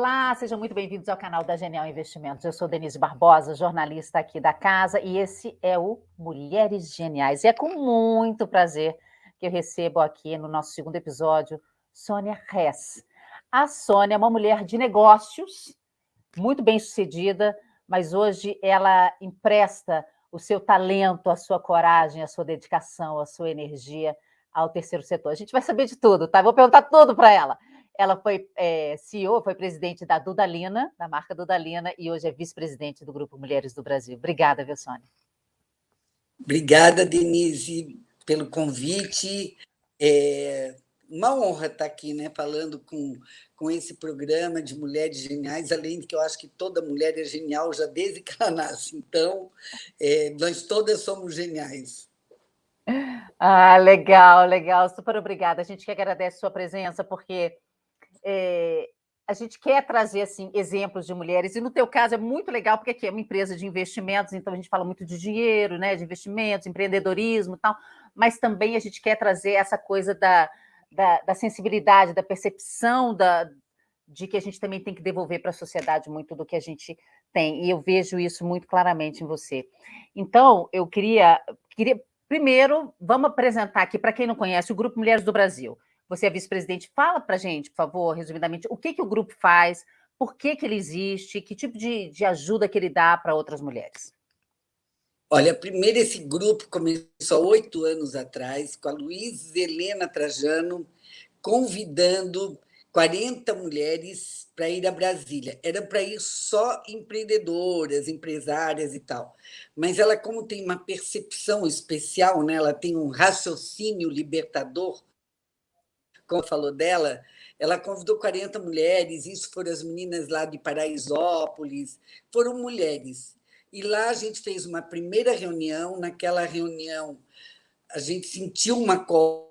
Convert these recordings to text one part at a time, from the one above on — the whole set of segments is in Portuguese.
Olá, sejam muito bem-vindos ao canal da Genial Investimentos. Eu sou Denise Barbosa, jornalista aqui da casa, e esse é o Mulheres Geniais. E é com muito prazer que eu recebo aqui no nosso segundo episódio Sônia Hess. A Sônia é uma mulher de negócios, muito bem sucedida, mas hoje ela empresta o seu talento, a sua coragem, a sua dedicação, a sua energia ao terceiro setor. A gente vai saber de tudo, tá? Vou perguntar tudo para ela. Ela foi é, CEO, foi presidente da Dudalina, da marca Dudalina, e hoje é vice-presidente do Grupo Mulheres do Brasil. Obrigada, viu, Sônia? Obrigada, Denise, pelo convite. É uma honra estar aqui né, falando com, com esse programa de mulheres geniais, além de que eu acho que toda mulher é genial já desde que ela nasce. Então, é, nós todas somos geniais. Ah, legal, legal. Super obrigada. A gente que agradece a sua presença, porque é, a gente quer trazer assim exemplos de mulheres, e no teu caso é muito legal, porque aqui é uma empresa de investimentos, então a gente fala muito de dinheiro, né, de investimentos, empreendedorismo e tal, mas também a gente quer trazer essa coisa da, da, da sensibilidade, da percepção da, de que a gente também tem que devolver para a sociedade muito do que a gente tem, e eu vejo isso muito claramente em você. Então, eu queria, queria primeiro, vamos apresentar aqui, para quem não conhece, o Grupo Mulheres do Brasil. Você é vice-presidente, fala para a gente, por favor, resumidamente, o que, que o grupo faz, por que, que ele existe, que tipo de, de ajuda que ele dá para outras mulheres? Olha, primeiro esse grupo começou oito anos atrás, com a Luiz Helena Trajano, convidando 40 mulheres para ir a Brasília. Era para ir só empreendedoras, empresárias e tal. Mas ela, como tem uma percepção especial, né? ela tem um raciocínio libertador, como falou dela, ela convidou 40 mulheres, isso foram as meninas lá de Paraisópolis, foram mulheres. E lá a gente fez uma primeira reunião, naquela reunião a gente sentiu uma cola,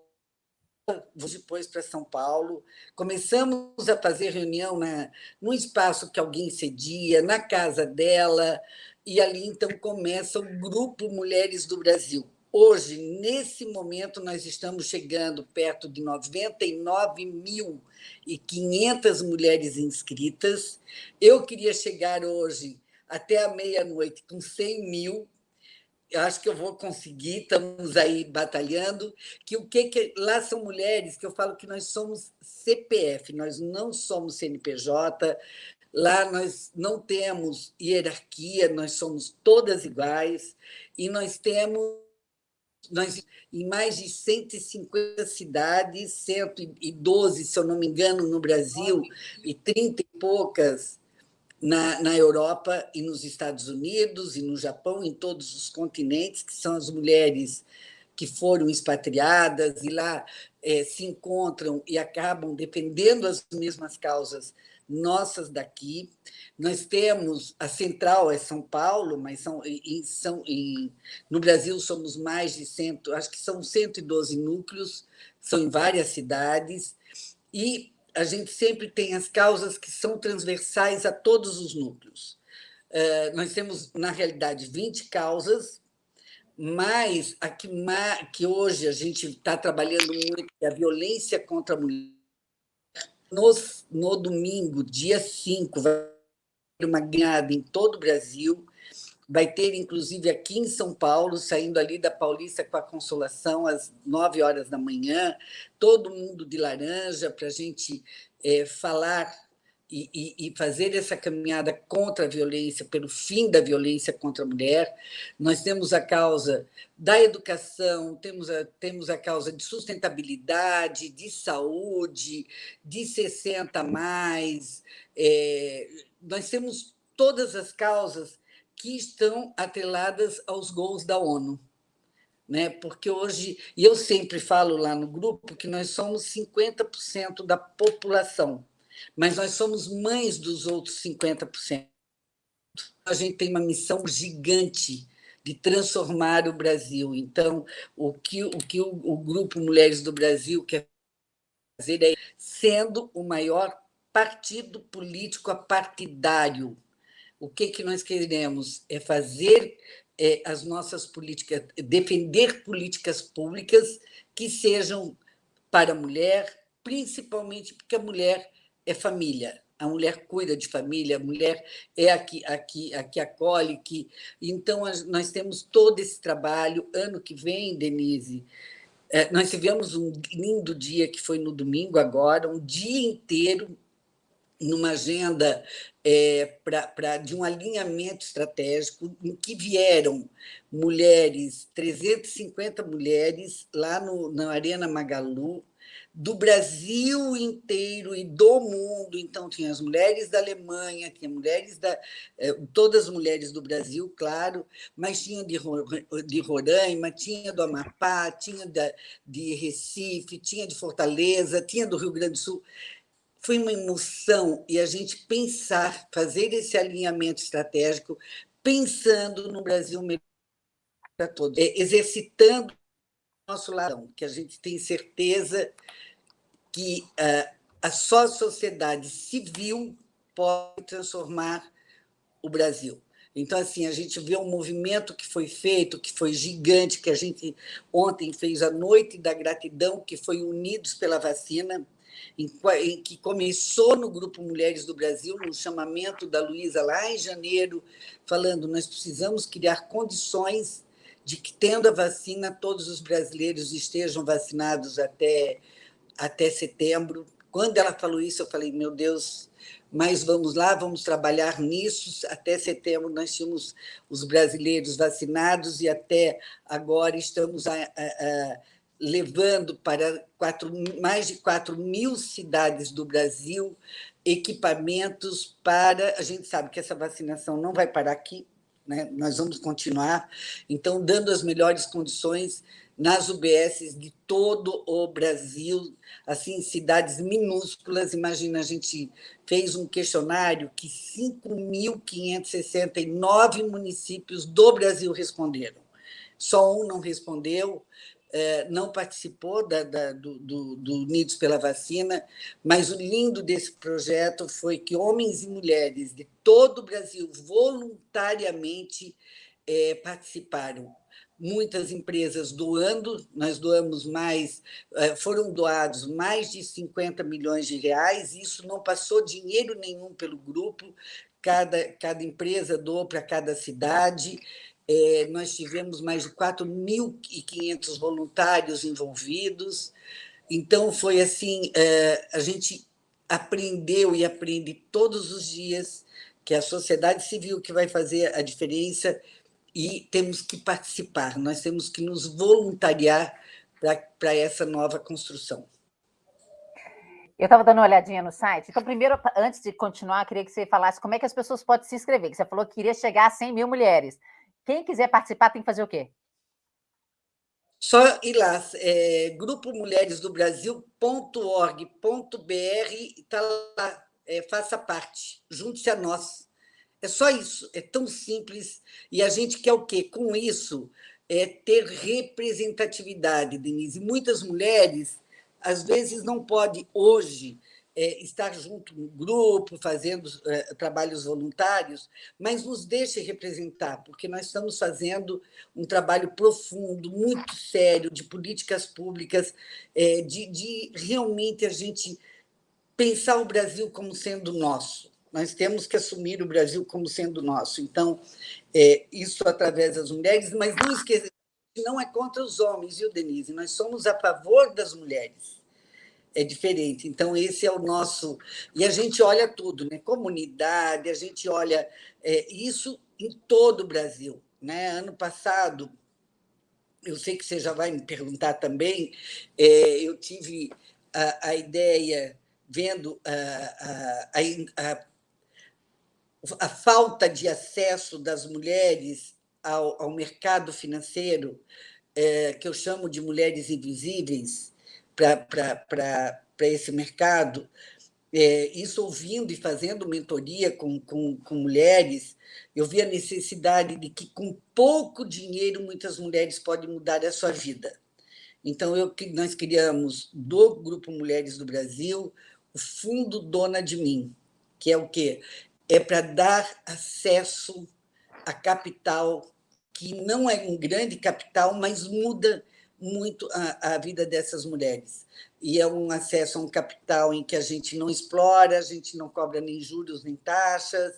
depois para São Paulo, começamos a fazer reunião na, num espaço que alguém cedia, na casa dela, e ali então começa o Grupo Mulheres do Brasil. Hoje, nesse momento, nós estamos chegando perto de 99.500 mulheres inscritas. Eu queria chegar hoje até a meia-noite com 100 mil. Eu acho que eu vou conseguir, estamos aí batalhando. Que o que, que lá são mulheres que eu falo que nós somos CPF, nós não somos CNPJ. Lá nós não temos hierarquia, nós somos todas iguais e nós temos nós, em mais de 150 cidades, 112, se eu não me engano, no Brasil, e 30 e poucas na, na Europa e nos Estados Unidos e no Japão, em todos os continentes, que são as mulheres que foram expatriadas e lá é, se encontram e acabam defendendo as mesmas causas nossas daqui. Nós temos a central é São Paulo, mas são, em, são em, no Brasil somos mais de cento, acho que são 112 núcleos, são em várias cidades, e a gente sempre tem as causas que são transversais a todos os núcleos. Uh, nós temos, na realidade, 20 causas, mas a que, que hoje a gente está trabalhando muito é a violência contra a mulher no, no domingo, dia 5, vai ter uma ganhada em todo o Brasil, vai ter, inclusive, aqui em São Paulo, saindo ali da Paulista com a Consolação, às 9 horas da manhã, todo mundo de laranja, para a gente é, falar e, e, fazer essa caminhada contra a violência, pelo fim da violência contra a mulher. Nós temos a causa da educação, temos a, temos a causa de sustentabilidade, de saúde, de 60 mais. É, nós temos todas as causas que estão atreladas aos gols da ONU. Né? Porque hoje, e eu sempre falo lá no grupo que nós somos 50% da população mas nós somos mães dos outros 50%. A gente tem uma missão gigante de transformar o Brasil. Então, o que o, que o, o Grupo Mulheres do Brasil quer fazer é sendo o maior partido político apartidário. O que, que nós queremos é fazer é, as nossas políticas, defender políticas públicas que sejam para a mulher, principalmente porque a mulher é família. a mulher cuida de família, a mulher é a que, a que, a que acolhe. Que... Então, nós temos todo esse trabalho. Ano que vem, Denise, é, nós tivemos um lindo dia, que foi no domingo agora, um dia inteiro numa agenda é, pra, pra, de um alinhamento estratégico em que vieram mulheres, 350 mulheres, lá no, na Arena Magalu, do Brasil inteiro e do mundo. Então, tinha as mulheres da Alemanha, tinha mulheres da. É, todas as mulheres do Brasil, claro, mas tinha de, de Roraima, tinha do Amapá, tinha da, de Recife, tinha de Fortaleza, tinha do Rio Grande do Sul foi uma emoção e a gente pensar, fazer esse alinhamento estratégico, pensando no Brasil melhor para todos, é, exercitando nosso lado, que a gente tem certeza que uh, a só sociedade civil pode transformar o Brasil. Então, assim, a gente vê um movimento que foi feito, que foi gigante, que a gente ontem fez a Noite da Gratidão, que foi Unidos pela Vacina, em, em, que começou no Grupo Mulheres do Brasil, no chamamento da Luísa lá em janeiro, falando nós precisamos criar condições de que, tendo a vacina, todos os brasileiros estejam vacinados até, até setembro. Quando ela falou isso, eu falei, meu Deus, mas vamos lá, vamos trabalhar nisso. Até setembro nós tínhamos os brasileiros vacinados e até agora estamos a, a, a levando para quatro, mais de 4 mil cidades do Brasil equipamentos para... A gente sabe que essa vacinação não vai parar aqui, né? nós vamos continuar, então, dando as melhores condições nas UBSs de todo o Brasil, assim, cidades minúsculas. Imagina, a gente fez um questionário que 5.569 municípios do Brasil responderam. Só um não respondeu, é, não participou da, da, do, do, do, Unidos pela Vacina, mas o lindo desse projeto foi que homens e mulheres de todo o Brasil voluntariamente é, participaram. Muitas empresas doando, nós doamos mais, é, foram doados mais de 50 milhões de reais, isso não passou dinheiro nenhum pelo grupo, cada, cada empresa doou para cada cidade, é, nós tivemos mais de 4.500 voluntários envolvidos. Então, foi assim, é, a gente aprendeu e aprende todos os dias que a sociedade civil que vai fazer a diferença e temos que participar, nós temos que nos voluntariar para essa nova construção. Eu estava dando uma olhadinha no site. Então, primeiro, antes de continuar, queria que você falasse como é que as pessoas podem se inscrever. Que você falou que queria chegar a 100 mil mulheres. Quem quiser participar tem que fazer o quê? Só ir lá, é, Grupo Mulheres do Brasil.org.br, está lá, é, faça parte, junte-se a nós. É só isso, é tão simples. E a gente quer o quê? Com isso, é ter representatividade, Denise. Muitas mulheres, às vezes, não podem, hoje, é, estar junto no grupo, fazendo é, trabalhos voluntários, mas nos deixe representar, porque nós estamos fazendo um trabalho profundo, muito sério, de políticas públicas, é, de, de realmente a gente pensar o Brasil como sendo nosso. Nós temos que assumir o Brasil como sendo nosso. Então, é, isso através das mulheres, mas não esqueça, não é contra os homens, viu, Denise? Nós somos a favor das mulheres é diferente. Então, esse é o nosso... E a gente olha tudo, né? comunidade, a gente olha é, isso em todo o Brasil. Né? Ano passado, eu sei que você já vai me perguntar também, é, eu tive a, a, ideia, vendo a, a, a, falta de acesso das mulheres ao, ao mercado financeiro, é, que eu chamo de mulheres invisíveis, para esse mercado, é, isso ouvindo e fazendo mentoria com, com, com mulheres, eu vi a necessidade de que, com pouco dinheiro, muitas mulheres podem mudar a sua vida. Então, eu, nós criamos, do Grupo Mulheres do Brasil, o Fundo Dona de Mim, que é o quê? É para dar acesso a capital, que não é um grande capital, mas muda muito a, a vida dessas mulheres. e é um acesso a um capital em que a gente não explora, a gente não cobra nem juros nem taxas,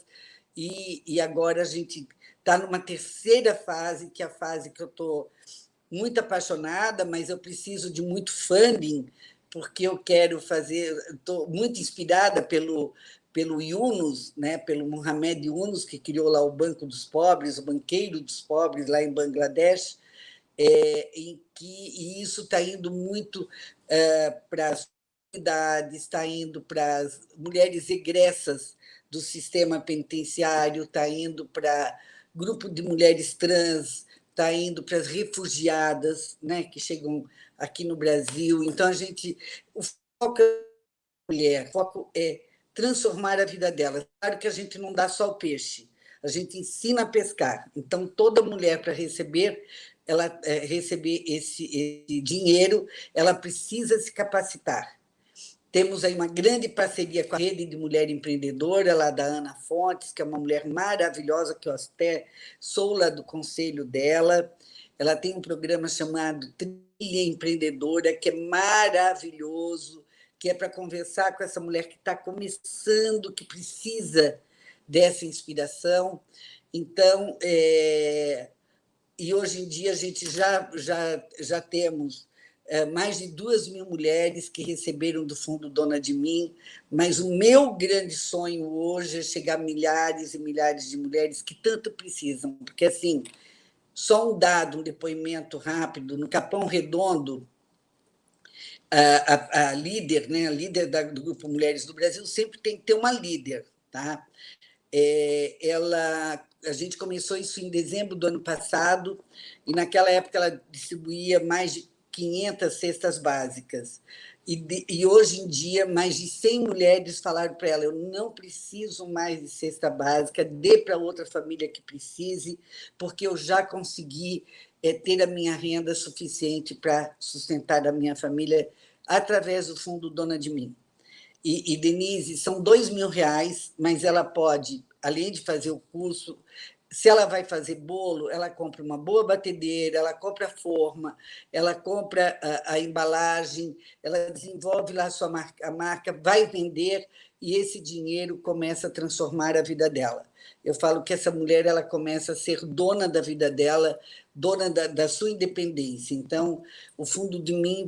e, e agora a gente está numa terceira fase, que é a fase que eu estou muito apaixonada, mas eu preciso de muito funding, porque eu quero fazer, estou muito inspirada pelo, pelo Yunus, né, pelo Mohamed Yunus, que criou lá o Banco dos Pobres, o Banqueiro dos Pobres, lá em Bangladesh, é, em que e isso está indo muito é, para as comunidades, está indo para as mulheres egressas do sistema penitenciário, está indo para grupo de mulheres trans, está indo para as refugiadas né, que chegam aqui no Brasil. Então, a gente. O foco é mulher, o foco é transformar a vida dela. Claro que a gente não dá só o peixe, a gente ensina a pescar. Então, toda mulher, para receber ela é, receber esse, esse dinheiro, ela precisa se capacitar. Temos aí uma grande parceria com a Rede de Mulher Empreendedora, lá da Ana Fontes, que é uma mulher maravilhosa, que eu até sou lá do conselho dela. Ela tem um programa chamado Trilha Empreendedora, que é maravilhoso, que é para conversar com essa mulher que está começando, que precisa dessa inspiração. Então, é, e hoje em dia a gente já, já, já temos é, mais de duas mil mulheres que receberam do Fundo Dona de Mim, mas o meu grande sonho hoje é chegar a milhares e milhares de mulheres que tanto precisam, porque, assim, só um dado, um depoimento rápido, no Capão Redondo, a, a, a líder, né, a líder da, do Grupo Mulheres do Brasil sempre tem que ter uma líder, tá? É, ela a gente começou isso em dezembro do ano passado, e naquela época ela distribuía mais de 500 cestas básicas. E, de, e hoje em dia, mais de 100 mulheres falaram para ela: eu não preciso mais de cesta básica, dê para outra família que precise, porque eu já consegui é, ter a minha renda suficiente para sustentar a minha família através do Fundo Dona de Mim. E, e Denise, são dois mil reais, mas ela pode além de fazer o curso, se ela vai fazer bolo, ela compra uma boa batedeira, ela compra a forma, ela compra a, a embalagem, ela desenvolve lá a sua marca, a marca, vai vender e esse dinheiro começa a transformar a vida dela. Eu falo que essa mulher ela começa a ser dona da vida dela, dona da, da sua independência. Então, o fundo de mim,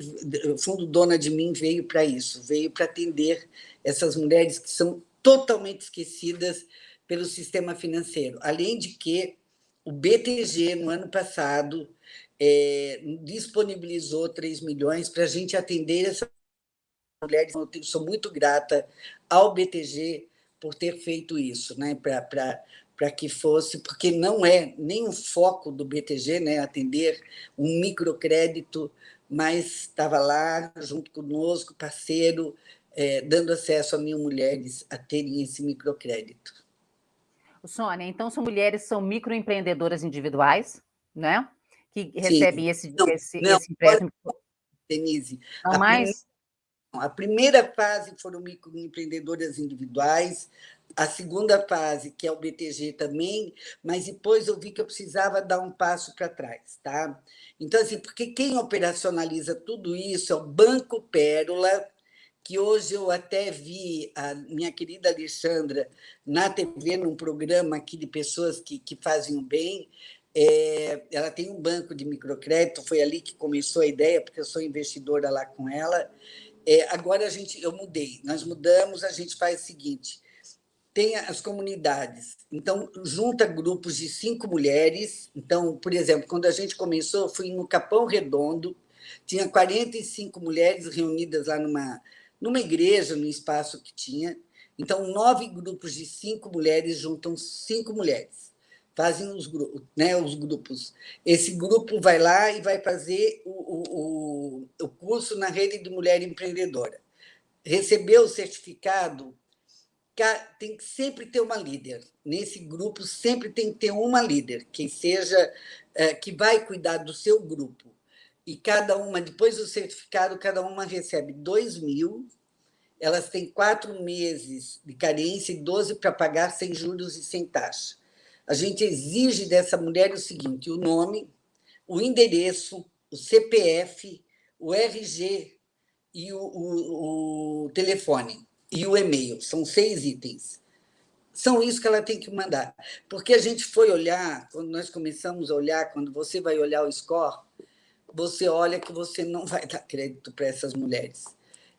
o fundo Dona de Mim veio para isso, veio para atender essas mulheres que são totalmente esquecidas pelo sistema financeiro. Além de que o BTG, no ano passado, é, disponibilizou 3 milhões para a gente atender essas mulheres. Eu sou muito grata ao BTG por ter feito isso, né? para que fosse, porque não é nem o foco do BTG né? atender um microcrédito, mas estava lá junto conosco, parceiro, é, dando acesso a mil mulheres a terem esse microcrédito. Sônia, então são mulheres são microempreendedoras individuais, né? Que recebem esse, não, esse, não, esse empréstimo. Denise, não a mais? Primeira, a primeira fase foram microempreendedoras individuais, a segunda fase, que é o BTG também, mas depois eu vi que eu precisava dar um passo para trás, tá? Então, assim, porque quem operacionaliza tudo isso é o Banco Pérola, que hoje eu até vi a minha querida Alexandra na TV, num programa aqui de pessoas que, que fazem o bem. É, ela tem um banco de microcrédito, foi ali que começou a ideia, porque eu sou investidora lá com ela. É, agora a gente, eu mudei, nós mudamos, a gente faz o seguinte: tem as comunidades. Então, junta grupos de cinco mulheres. Então, por exemplo, quando a gente começou, fui no Capão Redondo, tinha 45 mulheres reunidas lá numa numa igreja, no espaço que tinha. Então, nove grupos de cinco mulheres juntam cinco mulheres, fazem os, grupos, né, os grupos. Esse grupo vai lá e vai fazer o, o, o curso na rede de mulher empreendedora. Recebeu o certificado, tem que sempre ter uma líder. Nesse grupo sempre tem que ter uma líder, que seja é, que vai cuidar do seu grupo e cada uma, depois do certificado, cada uma recebe 2 mil, elas têm quatro meses de carência e 12 para pagar sem juros e sem taxa. A gente exige dessa mulher o seguinte: o nome, o endereço, o CPF, o RG e o, o, o telefone e o e-mail. São seis itens. São isso que ela tem que mandar. Porque a gente foi olhar, quando nós começamos a olhar, quando você vai olhar o score, você olha que você não vai dar crédito para essas mulheres.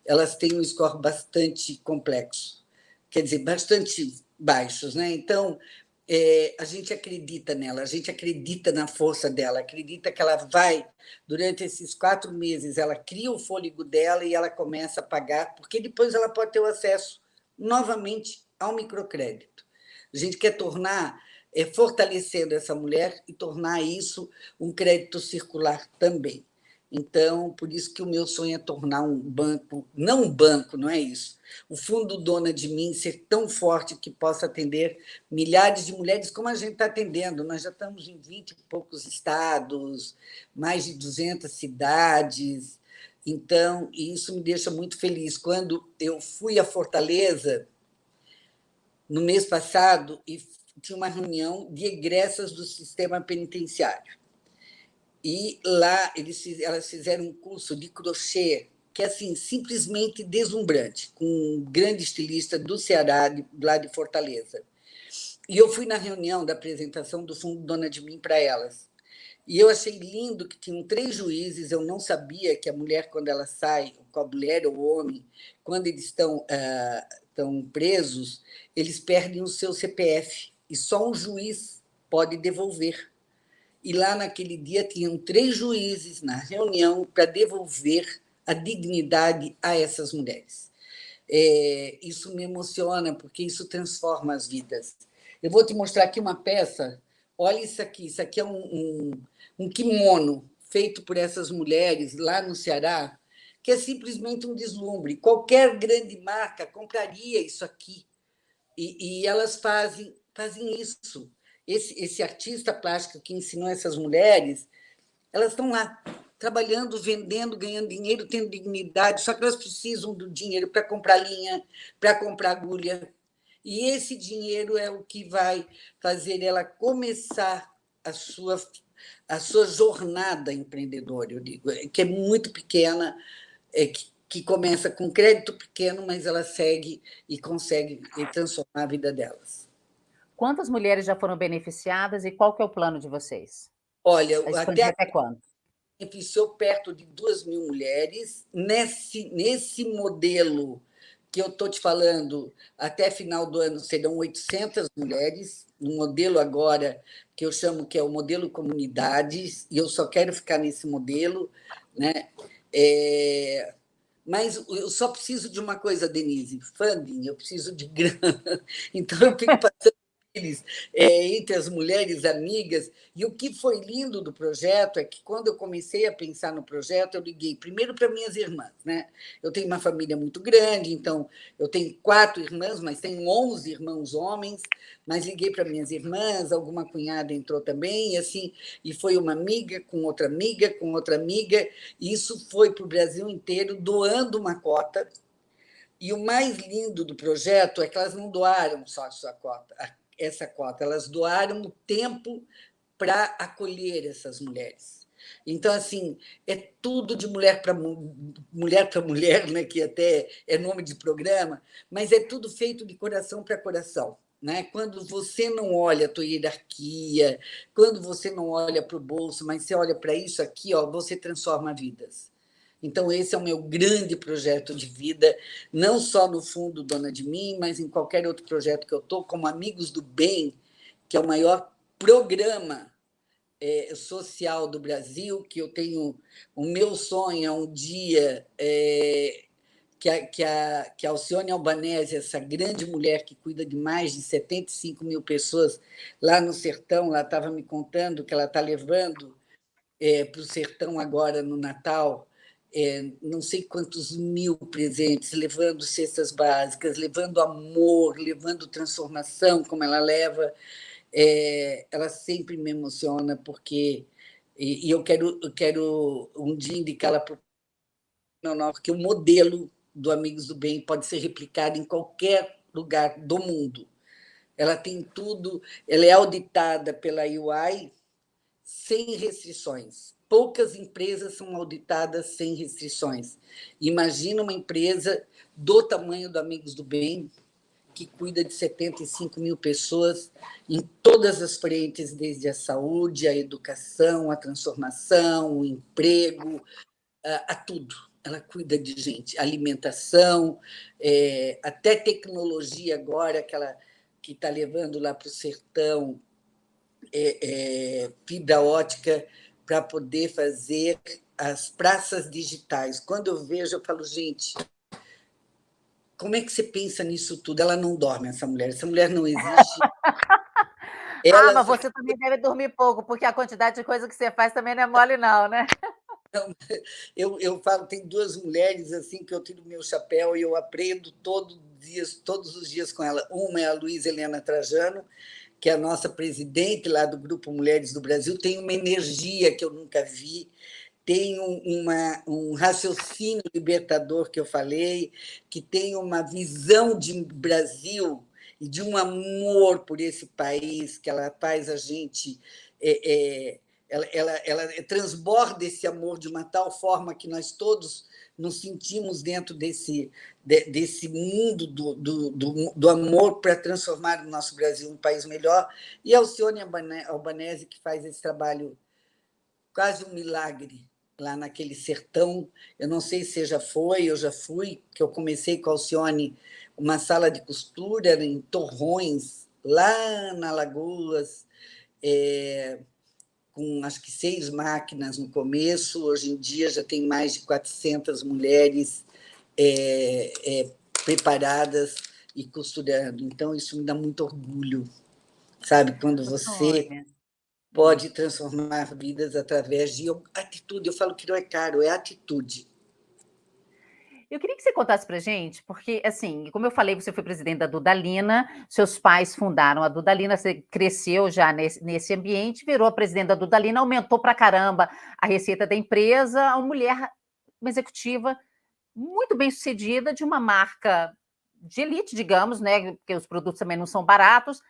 Elas têm um score bastante complexo, quer dizer, bastante baixos. Né? Então, é, a gente acredita nela, a gente acredita na força dela, acredita que ela vai, durante esses quatro meses, ela cria o fôlego dela e ela começa a pagar, porque depois ela pode ter o acesso novamente ao microcrédito. A gente quer tornar, é, fortalecendo essa mulher e tornar isso um crédito circular também. Então, por isso que o meu sonho é tornar um banco, não um banco, não é isso. O fundo Dona de Mim ser tão forte que possa atender milhares de mulheres como a gente está atendendo. Nós já estamos em 20 e poucos estados, mais de 200 cidades. Então, isso me deixa muito feliz. Quando eu fui a Fortaleza, no mês passado, e tinha uma reunião de egressas do sistema penitenciário e lá eles, elas fizeram um curso de crochê que é assim, simplesmente deslumbrante, com um grande estilista do Ceará, de, lá de Fortaleza. E eu fui na reunião da apresentação do Fundo Dona de Mim para elas. E eu achei lindo que tinham três juízes, eu não sabia que a mulher, quando ela sai, com a mulher ou o homem, quando eles estão, ah, estão presos, eles perdem o seu CPF, e só um juiz pode devolver e lá naquele dia tinham três juízes na reunião para devolver a dignidade a essas mulheres. É, isso me emociona, porque isso transforma as vidas. Eu vou te mostrar aqui uma peça. Olha isso aqui. Isso aqui é um, um, um kimono feito por essas mulheres lá no Ceará, que é simplesmente um deslumbre. Qualquer grande marca compraria isso aqui. E, e elas fazem, fazem isso esse, esse artista plástico que ensinou essas mulheres, elas estão lá, trabalhando, vendendo, ganhando dinheiro, tendo dignidade, só que elas precisam do dinheiro para comprar linha, para comprar agulha. E esse dinheiro é o que vai fazer ela começar a sua, a sua jornada empreendedora, eu digo, que é muito pequena, é, que, que começa com crédito pequeno, mas ela segue e consegue transformar a vida delas. Quantas mulheres já foram beneficiadas e qual que é o plano de vocês? Olha, até, até quando? Beneficiou perto de duas mil mulheres. Nesse, nesse modelo que eu estou te falando, até final do ano serão 800 mulheres, no modelo agora que eu chamo que é o modelo comunidades, e eu só quero ficar nesse modelo, né? É, mas eu só preciso de uma coisa, Denise, funding, eu preciso de grana. Então, eu fico passando é, entre as mulheres amigas. E o que foi lindo do projeto é que, quando eu comecei a pensar no projeto, eu liguei primeiro para minhas irmãs. Né? Eu tenho uma família muito grande, então eu tenho quatro irmãs, mas tenho 11 irmãos homens. Mas liguei para minhas irmãs, alguma cunhada entrou também, e assim, e foi uma amiga com outra amiga, com outra amiga. E isso foi para o Brasil inteiro, doando uma cota. E o mais lindo do projeto é que elas não doaram só a sua cota, essa cota, elas doaram o tempo para acolher essas mulheres. Então, assim, é tudo de mulher para mulher, para mulher né, que até é nome de programa, mas é tudo feito de coração para coração. Né? Quando você não olha a tua hierarquia, quando você não olha para o bolso, mas você olha para isso aqui, ó, você transforma vidas. Então, esse é o meu grande projeto de vida, não só no Fundo Dona de Mim, mas em qualquer outro projeto que eu estou, como Amigos do Bem, que é o maior programa é, social do Brasil, que eu tenho... O meu sonho é um dia é, que, a, que, a, que a Alcione Albanese, essa grande mulher que cuida de mais de 75 mil pessoas lá no sertão, ela estava me contando que ela está levando é, para o sertão agora no Natal é, não sei quantos mil presentes, levando cestas básicas, levando amor, levando transformação, como ela leva, é, ela sempre me emociona, porque e, e eu quero, eu quero um dia indicá-la para não, porque o modelo do Amigos do Bem pode ser replicado em qualquer lugar do mundo. Ela tem tudo, ela é auditada pela UI sem restrições poucas empresas são auditadas sem restrições. Imagina uma empresa do tamanho do Amigos do Bem, que cuida de 75 mil pessoas em todas as frentes, desde a saúde, a educação, a transformação, o emprego, a, tudo. Ela cuida de gente, alimentação, é, até tecnologia agora, que ela que está levando lá para o sertão é, é, fibra ótica para poder fazer as praças digitais. Quando eu vejo, eu falo, gente, como é que você pensa nisso tudo? Ela não dorme, essa mulher. Essa mulher não existe. Ela... Ah, mas você também deve dormir pouco, porque a quantidade de coisa que você faz também não é mole, não, né? Eu, eu falo, tem duas mulheres assim que eu tiro meu chapéu e eu aprendo todo dias, todos os dias com ela. Uma é a Luísa Helena Trajano, que a nossa presidente lá do Grupo Mulheres do Brasil, tem uma energia que eu nunca vi, tem uma, um raciocínio libertador que eu falei, que tem uma visão de Brasil e de um amor por esse país, que ela faz a gente. É, é, ela, ela, ela transborda esse amor de uma tal forma que nós todos nos sentimos dentro desse, desse mundo do, do, do, do amor para transformar o nosso Brasil um país melhor. E a Alcione Albanese, que faz esse trabalho quase um milagre lá naquele sertão. Eu não sei se já foi, eu já fui, que eu comecei com a Alcione uma sala de costura em Torrões, lá na Lagoas, é, com acho que seis máquinas no começo, hoje em dia já tem mais de 400 mulheres é, é, preparadas e costurando. Então, isso me dá muito orgulho, sabe? Quando você pode transformar vidas através de atitude. Eu falo que não é caro, é atitude. Eu queria que você contasse para gente, porque, assim, como eu falei, você foi presidente da Dudalina, seus pais fundaram a Dudalina, você cresceu já nesse, nesse ambiente, virou presidente da Dudalina, aumentou para caramba a receita da empresa, uma mulher, uma executiva muito bem sucedida, de uma marca de elite, digamos, né? Porque os produtos também não são baratos.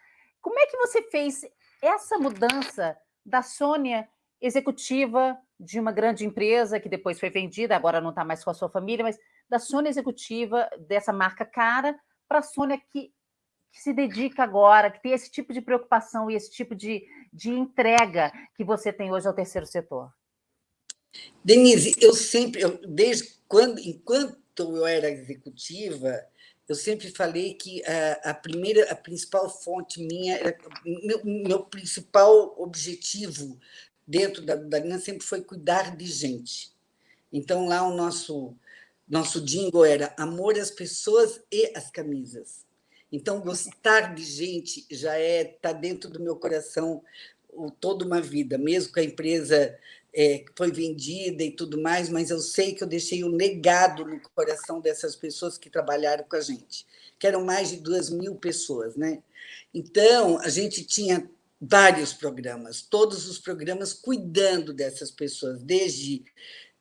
Como é que você fez essa mudança da Sônia executiva de uma grande empresa que depois foi vendida, agora não está mais com a sua família, mas da Sônia executiva, dessa marca cara, para a Sônia que, que, se dedica agora, que tem esse tipo de preocupação e esse tipo de, de entrega que você tem hoje ao terceiro setor? Denise, eu sempre, eu, desde quando, enquanto eu era executiva, eu sempre falei que a, a primeira, a principal fonte minha, meu, meu principal objetivo dentro da, da linha sempre foi cuidar de gente. Então, lá o nosso nosso jingle era amor às pessoas e às camisas. Então, gostar de gente já é está dentro do meu coração toda uma vida, mesmo que a empresa é, foi vendida e tudo mais, mas eu sei que eu deixei um legado no coração dessas pessoas que trabalharam com a gente, que eram mais de duas mil pessoas. Né? Então, a gente tinha vários programas, todos os programas cuidando dessas pessoas, desde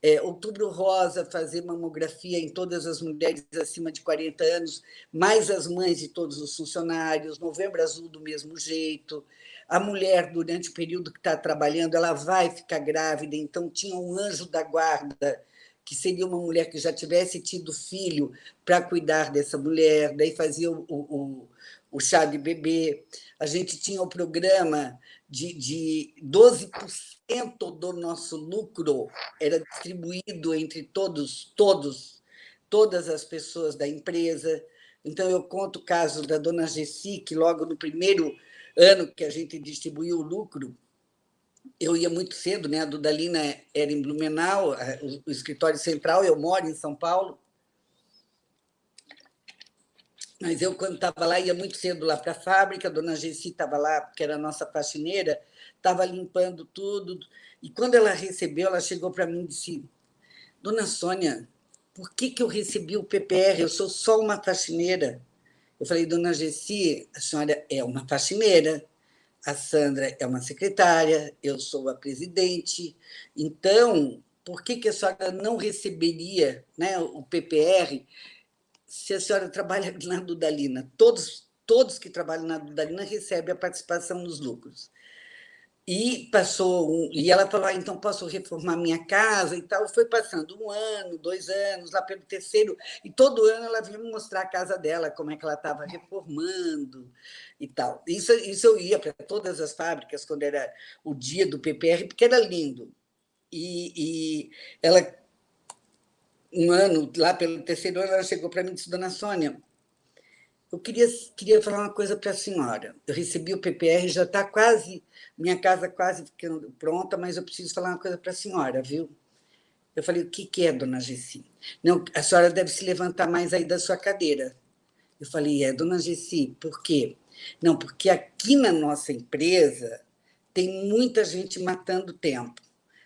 é, Outubro Rosa, fazer mamografia em todas as mulheres acima de 40 anos, mais as mães de todos os funcionários, Novembro Azul do mesmo jeito. A mulher, durante o período que está trabalhando, ela vai ficar grávida, então tinha um anjo da guarda, que seria uma mulher que já tivesse tido filho para cuidar dessa mulher, daí fazia o, o, o chá de bebê. A gente tinha o programa de, de 12% do nosso lucro era distribuído entre todos, todos, todas as pessoas da empresa. Então, eu conto o caso da dona Gessi, que logo no primeiro ano que a gente distribuiu o lucro, eu ia muito cedo, né? a Dudalina era em Blumenau, o escritório central, eu moro em São Paulo, mas eu, quando estava lá, ia muito cedo lá para a fábrica, a dona Gessi estava lá, que era a nossa faxineira, estava limpando tudo. E quando ela recebeu, ela chegou para mim e disse: Dona Sônia, por que, que eu recebi o PPR? Eu sou só uma faxineira. Eu falei, Dona Gessi, a senhora é uma faxineira, a Sandra é uma secretária, eu sou a presidente. Então, por que, que a senhora não receberia né, o PPR se a senhora trabalha na Dudalina, todos, todos que trabalham na Dudalina recebem a participação nos lucros. E passou um, e ela falou: ah, então posso reformar minha casa e tal. Foi passando um ano, dois anos, lá pelo terceiro, e todo ano ela vinha me mostrar a casa dela, como é que ela estava reformando e tal. Isso, isso eu ia para todas as fábricas quando era o dia do PPR, porque era lindo. E, e ela, um ano, lá pelo terceiro ano, ela chegou para mim e disse: Dona Sônia, eu queria, queria falar uma coisa para a senhora. Eu recebi o PPR, já está quase, minha casa quase ficando pronta, mas eu preciso falar uma coisa para a senhora, viu? Eu falei, o que, que é, dona Gessi? Não, a senhora deve se levantar mais aí da sua cadeira. Eu falei, é, dona Gessi, por quê? Não, porque aqui na nossa empresa tem muita gente matando tempo.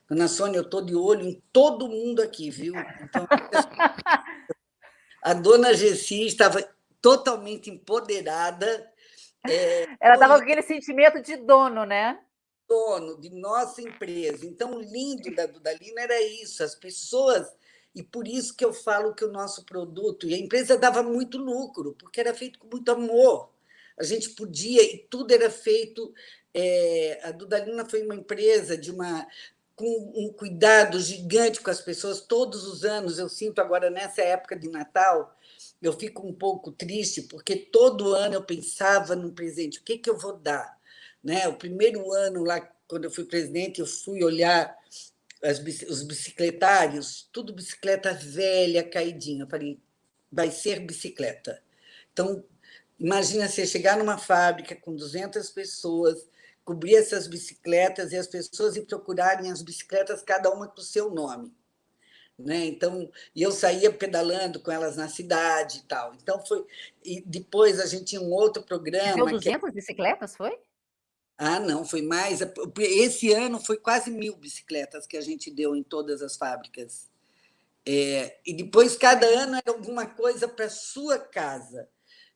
Dona Sônia, eu estou de olho em todo mundo aqui, viu? Então, a dona Gessi estava totalmente empoderada. É, Ela estava com aquele sentimento de dono, né? Dono de nossa empresa. Então, o lindo da Dudalina era isso, as pessoas. E por isso que eu falo que o nosso produto, e a empresa dava muito lucro, porque era feito com muito amor. A gente podia, e tudo era feito. É, a Dudalina foi uma empresa de uma com um cuidado gigante com as pessoas todos os anos. Eu sinto agora, nessa época de Natal, eu fico um pouco triste, porque todo ano eu pensava no presente, o que, que eu vou dar? Né? O primeiro ano, lá, quando eu fui presidente, eu fui olhar as, os bicicletários, tudo bicicleta velha, caidinha. Eu falei, vai ser bicicleta. Então, imagina você chegar numa fábrica com 200 pessoas, cobrir essas bicicletas e as pessoas ir procurarem as bicicletas, cada uma com o seu nome. Né? Então, e eu saía pedalando com elas na cidade e tal. Então foi e depois a gente tinha um outro programa. Deu 200 que... bicicletas, foi? Ah, não, foi mais. Esse ano foi quase mil bicicletas que a gente deu em todas as fábricas. É, e depois cada ano era alguma coisa para sua casa.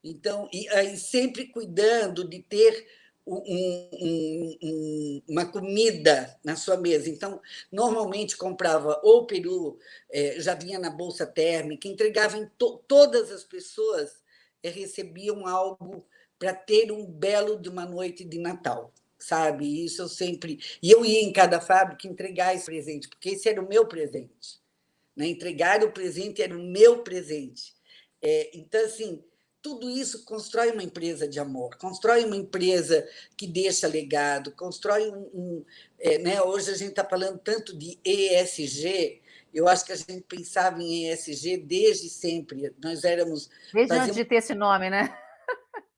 Então, e aí sempre cuidando de ter um, um, uma comida na sua mesa. Então, normalmente comprava ou peru, é, já vinha na bolsa térmica, entregava em to todas as pessoas é, recebiam algo para ter um belo de uma noite de Natal, sabe? Isso eu sempre. E eu ia em cada fábrica entregar esse presente, porque esse era o meu presente. Né? Entregar o presente era o meu presente. É, então, assim, tudo isso constrói uma empresa de amor, constrói uma empresa que deixa legado, constrói um. um é, né? Hoje a gente está falando tanto de ESG, eu acho que a gente pensava em ESG desde sempre. Nós éramos. Desde fazíamos... antes de ter esse nome, né?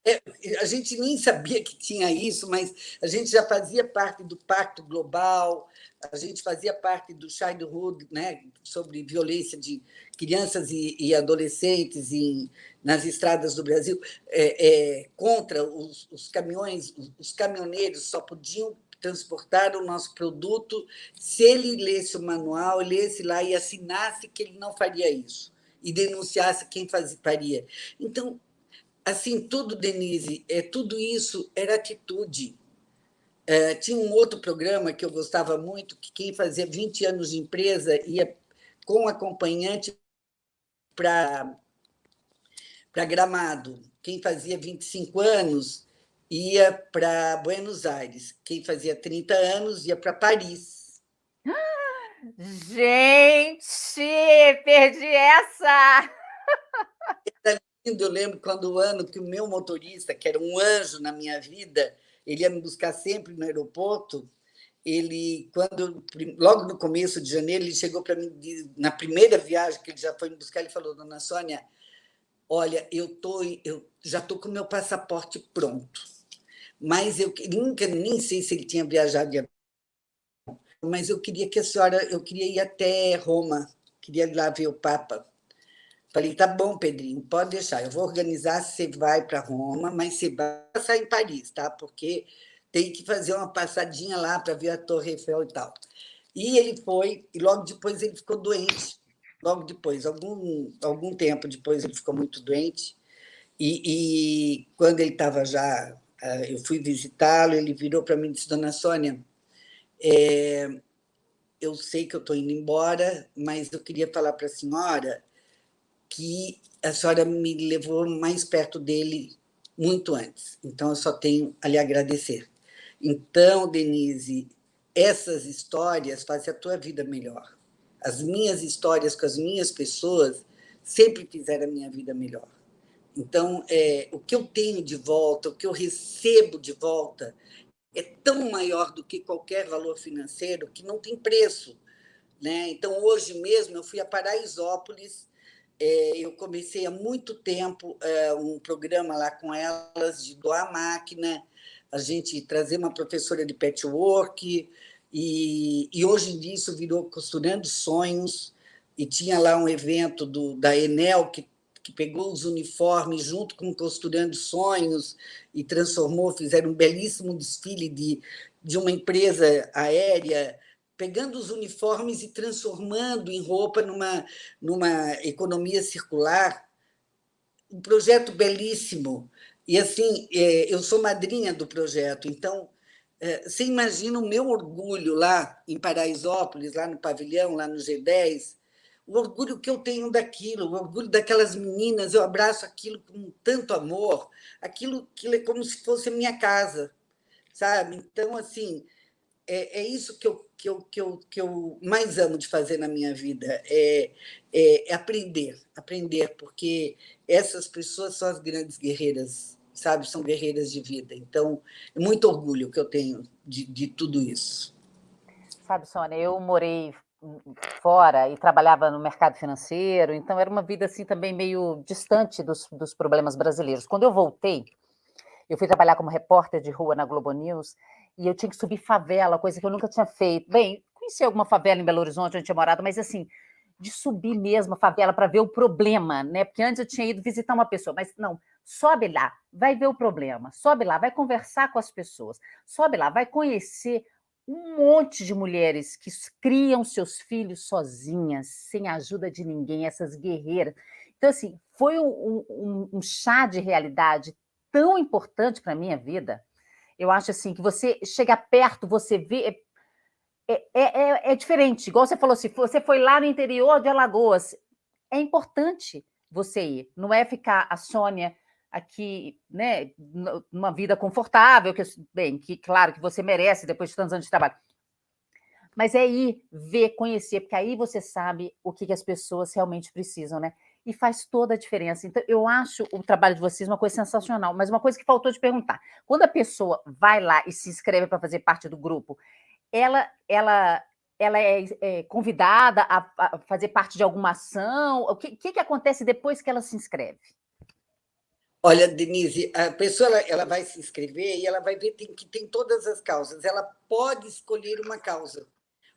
É, a gente nem sabia que tinha isso, mas a gente já fazia parte do Pacto Global, a gente fazia parte do Childhood, né, sobre violência de crianças e, e adolescentes em, nas estradas do Brasil, é, é, contra os, os caminhões, os, os caminhoneiros só podiam transportar o nosso produto se ele lesse o manual, lesse lá e assinasse que ele não faria isso e denunciasse quem fazia, faria. Então, assim, tudo, Denise, é, tudo isso era atitude. É, tinha um outro programa que eu gostava muito, que quem fazia 20 anos de empresa ia com acompanhante para Gramado. Quem fazia 25 anos ia para Buenos Aires. Quem fazia 30 anos ia para Paris. Gente, perdi essa! Eu lembro quando o ano que o meu motorista, que era um anjo na minha vida, ele ia me buscar sempre no aeroporto. Ele, quando logo no começo de janeiro, ele chegou para mim na primeira viagem que ele já foi me buscar, ele falou: "Dona Sônia, olha, eu tô, eu já tô com meu passaporte pronto, mas eu nunca nem sei se ele tinha viajado de mas eu queria que a senhora, eu queria ir até Roma, queria ir lá ver o Papa. Falei, tá bom, Pedrinho, pode deixar. Eu vou organizar, você vai para Roma, mas você vai passar em Paris, tá? Porque tem que fazer uma passadinha lá para ver a Torre Eiffel e tal. E ele foi, e logo depois ele ficou doente. Logo depois, algum, algum tempo depois, ele ficou muito doente. E, e quando ele estava já, ah, eu fui visitá-lo, ele virou para mim e disse: Dona Sônia, é, eu sei que eu estou indo embora, mas eu queria falar para a senhora que a senhora me levou mais perto dele muito antes. Então, eu só tenho a lhe agradecer. Então, Denise, essas histórias fazem a tua vida melhor. As minhas histórias com as minhas pessoas sempre fizeram a minha vida melhor. Então, é, o que eu tenho de volta, o que eu recebo de volta, é tão maior do que qualquer valor financeiro que não tem preço. Né? Então, hoje mesmo, eu fui a Paraisópolis, eu comecei há muito tempo é, um programa lá com elas de doar máquina, a gente trazer uma professora de patchwork, e, e hoje em dia isso virou Costurando Sonhos, e tinha lá um evento do, da Enel, que que pegou os uniformes junto com Costurando Sonhos e transformou, fizeram um belíssimo desfile de, de uma empresa aérea, pegando os uniformes e transformando em roupa numa, numa economia circular. Um projeto belíssimo. E, assim, é, eu sou madrinha do projeto, então é, você imagina o meu orgulho lá em Paraisópolis, lá no pavilhão, lá no G10, o orgulho que eu tenho daquilo, o orgulho daquelas meninas, eu abraço aquilo com tanto amor, aquilo, aquilo é como se fosse a minha casa, sabe? Então, assim, é, é isso que eu, que, eu, que, eu, que eu mais amo de fazer na minha vida, é, é, é aprender, aprender, porque essas pessoas são as grandes guerreiras, sabe? São guerreiras de vida. Então, é muito orgulho que eu tenho de, de tudo isso. Sabe, Sônia, eu morei fora e trabalhava no mercado financeiro, então era uma vida assim também meio distante dos, dos problemas brasileiros. Quando eu voltei, eu fui trabalhar como repórter de rua na Globo News e eu tinha que subir favela, coisa que eu nunca tinha feito. Bem, conheci alguma favela em Belo Horizonte, onde tinha morado, mas assim, de subir mesmo a favela para ver o problema, né? Porque antes eu tinha ido visitar uma pessoa, mas não, sobe lá, vai ver o problema, sobe lá, vai conversar com as pessoas, sobe lá, vai conhecer um monte de mulheres que criam seus filhos sozinhas, sem a ajuda de ninguém, essas guerreiras. Então, assim, foi um, um, um chá de realidade tão importante para a minha vida. Eu acho assim que você chega perto, você vê. É, é, é, é diferente, igual você falou, se assim, você foi lá no interior de Alagoas, é importante você ir, não é ficar a Sônia aqui, né, numa vida confortável, que bem, que claro que você merece depois de tantos anos de trabalho. Mas é ir ver, conhecer, porque aí você sabe o que, que as pessoas realmente precisam, né? E faz toda a diferença. Então, eu acho o trabalho de vocês uma coisa sensacional, mas uma coisa que faltou de perguntar. Quando a pessoa vai lá e se inscreve para fazer parte do grupo, ela, ela, ela é, é convidada a, a, fazer parte de alguma ação? O que, que, que acontece depois que ela se inscreve? Olha, Denise, a pessoa ela, ela vai se inscrever e ela vai ver tem, que tem todas as causas. Ela pode escolher uma causa,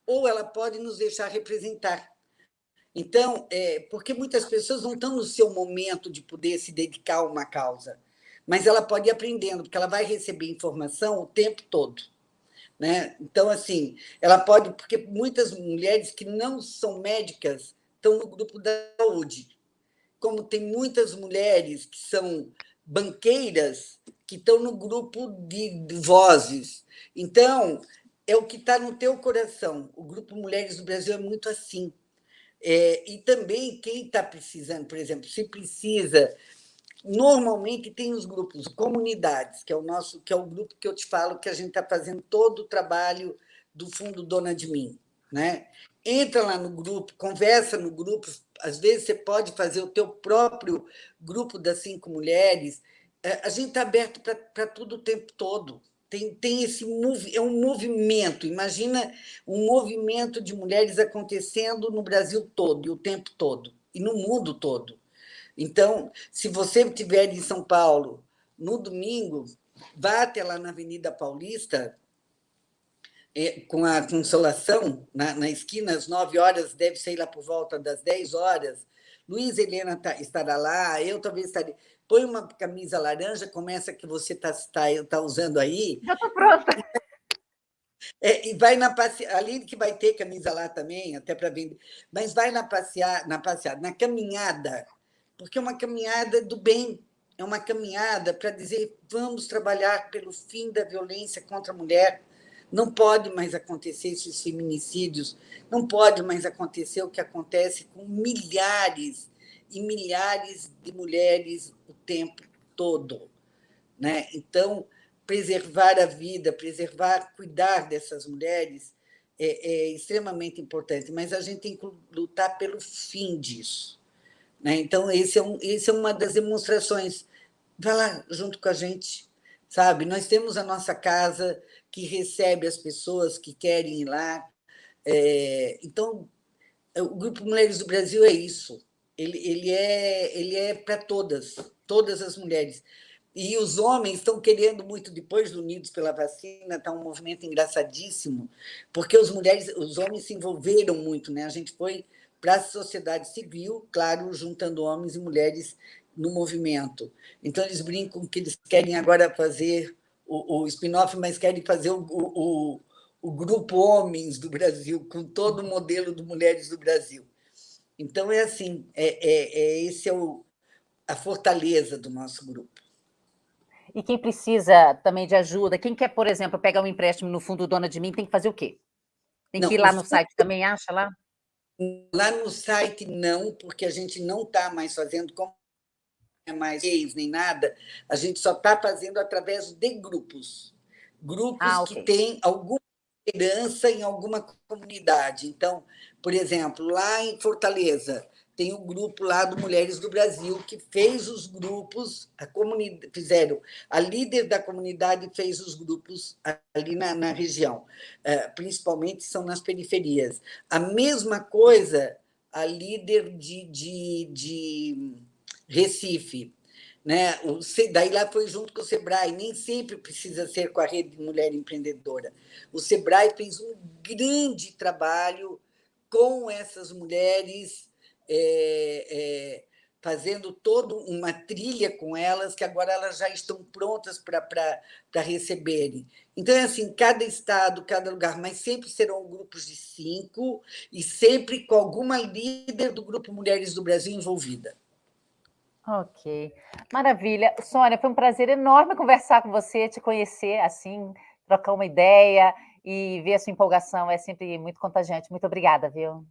ou ela pode nos deixar representar. Então, é, porque muitas pessoas não estão no seu momento de poder se dedicar a uma causa, mas ela pode ir aprendendo, porque ela vai receber informação o tempo todo. Né? Então, assim, ela pode, porque muitas mulheres que não são médicas estão no grupo da saúde como tem muitas mulheres que são banqueiras que estão no grupo de vozes. Então, é o que está no teu coração. O Grupo Mulheres do Brasil é muito assim. É, e também quem está precisando, por exemplo, se precisa, normalmente tem os grupos, comunidades, que é o nosso, que é o grupo que eu te falo que a gente está fazendo todo o trabalho do Fundo Dona de Mim. Né? Entra lá no grupo, conversa no grupo, às vezes você pode fazer o teu próprio grupo das cinco mulheres. É, a gente está aberto para tudo o tempo todo. Tem, tem esse é um movimento. Imagina um movimento de mulheres acontecendo no Brasil todo e o tempo todo e no mundo todo. Então, se você estiver em São Paulo no domingo, vá até lá na Avenida Paulista, é, com a Consolação, na, na, esquina, às 9 horas, deve sair lá por volta das 10 horas. Luiz Helena tá, estará lá, eu talvez estarei. Põe uma camisa laranja, começa que você está tá, tá usando aí. Já estou pronta. É, e vai na passeada, além que vai ter camisa lá também, até para vender, mas vai na passeada, na passeada, na caminhada, porque é uma caminhada do bem, é uma caminhada para dizer vamos trabalhar pelo fim da violência contra a mulher, não pode mais acontecer esses feminicídios, não pode mais acontecer o que acontece com milhares e milhares de mulheres o tempo todo. Né? Então, preservar a vida, preservar, cuidar dessas mulheres é, é extremamente importante, mas a gente tem que lutar pelo fim disso. Né? Então, esse é, um, esse é uma das demonstrações. Vai lá junto com a gente, sabe? Nós temos a nossa casa que recebe as pessoas que querem ir lá. É, então, o Grupo Mulheres do Brasil é isso. Ele, ele é, ele é para todas, todas as mulheres. E os homens estão querendo muito, depois do Unidos pela Vacina, está um movimento engraçadíssimo, porque os, mulheres, os homens se envolveram muito. Né? A gente foi para a sociedade civil, claro, juntando homens e mulheres no movimento. Então, eles brincam que eles querem agora fazer o, o spin-off, mas querem fazer o, o, o, Grupo Homens do Brasil, com todo o modelo do Mulheres do Brasil. Então, é assim, é, é, é esse é o, a fortaleza do nosso grupo. E quem precisa também de ajuda, quem quer, por exemplo, pegar um empréstimo no Fundo Dona de Mim, tem que fazer o quê? Tem que não, ir lá no site também, acha lá? Lá no site não, porque a gente não está mais fazendo como é mais nem nada, a gente só está fazendo através de grupos. Grupos ah, okay. que têm alguma liderança em alguma comunidade. Então, por exemplo, lá em Fortaleza, tem o um grupo lá do Mulheres do Brasil, que fez os grupos, a comunidade, fizeram, a líder da comunidade fez os grupos ali na, na região, é, principalmente são nas periferias. A mesma coisa, a líder de, de, de Recife, né? O, daí lá foi junto com o Sebrae, nem sempre precisa ser com a Rede de Mulher Empreendedora. O Sebrae fez um grande trabalho com essas mulheres é, é, fazendo toda uma trilha com elas, que agora elas já estão prontas para receberem. Então, é assim, cada estado, cada lugar, mas sempre serão grupos de cinco e sempre com alguma líder do Grupo Mulheres do Brasil envolvida. Ok, maravilha. Sônia, foi um prazer enorme conversar com você, te conhecer, assim, trocar uma ideia e ver a sua empolgação é sempre muito contagiante. Muito obrigada, viu?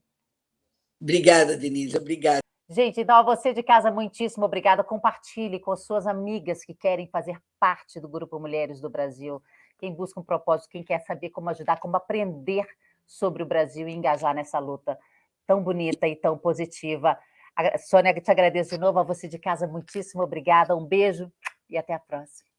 Obrigada, Denise, obrigada. Gente, então a você de casa, muitíssimo obrigada. Compartilhe com suas amigas que querem fazer parte do Grupo Mulheres do Brasil, quem busca um propósito, quem quer saber como ajudar, como aprender sobre o Brasil e engajar nessa luta tão bonita e tão positiva. A Sônia, te agradeço de novo, a você de casa, muitíssimo obrigada, um beijo e até a próxima.